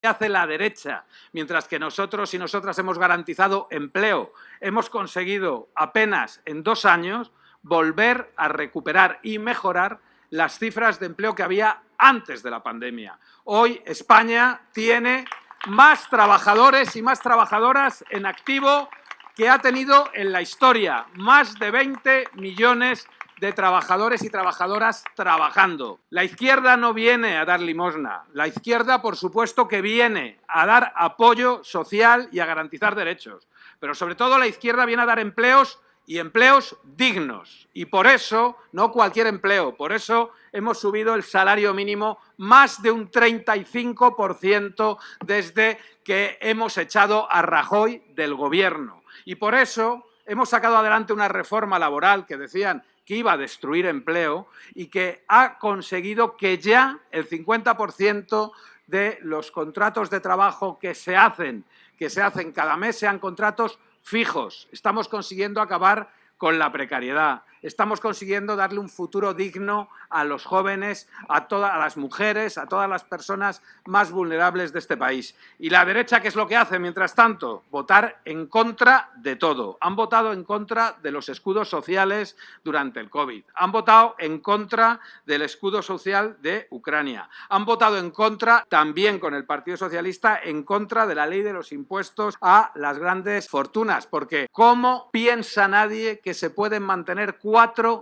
¿Qué hace la derecha? Mientras que nosotros y nosotras hemos garantizado empleo, hemos conseguido apenas en dos años volver a recuperar y mejorar las cifras de empleo que había antes de la pandemia. Hoy España tiene más trabajadores y más trabajadoras en activo que ha tenido en la historia, más de 20 millones de trabajadores y trabajadoras trabajando. La izquierda no viene a dar limosna. La izquierda, por supuesto, que viene a dar apoyo social y a garantizar derechos. Pero sobre todo la izquierda viene a dar empleos y empleos dignos. Y por eso, no cualquier empleo, por eso hemos subido el salario mínimo más de un 35% desde que hemos echado a Rajoy del Gobierno. Y por eso hemos sacado adelante una reforma laboral que decían que iba a destruir empleo y que ha conseguido que ya el 50% de los contratos de trabajo que se hacen, que se hacen cada mes, sean contratos fijos. Estamos consiguiendo acabar con la precariedad estamos consiguiendo darle un futuro digno a los jóvenes, a todas las mujeres, a todas las personas más vulnerables de este país. Y la derecha, ¿qué es lo que hace mientras tanto? Votar en contra de todo. Han votado en contra de los escudos sociales durante el COVID. Han votado en contra del escudo social de Ucrania. Han votado en contra, también con el Partido Socialista, en contra de la ley de los impuestos a las grandes fortunas. Porque ¿cómo piensa nadie que se pueden mantener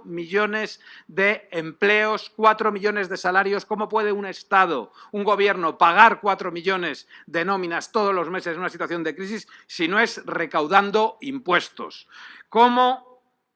millones de empleos, cuatro millones de salarios. ¿Cómo puede un Estado, un gobierno, pagar cuatro millones de nóminas todos los meses en una situación de crisis si no es recaudando impuestos? ¿Cómo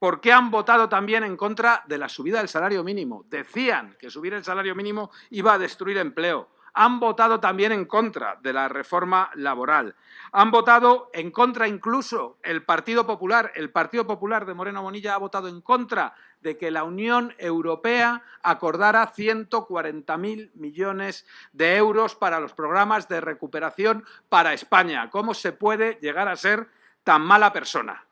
¿Por qué han votado también en contra de la subida del salario mínimo? Decían que subir el salario mínimo iba a destruir empleo han votado también en contra de la reforma laboral. Han votado en contra incluso el Partido Popular. El Partido Popular de Moreno Bonilla ha votado en contra de que la Unión Europea acordara 140.000 millones de euros para los programas de recuperación para España. ¿Cómo se puede llegar a ser tan mala persona?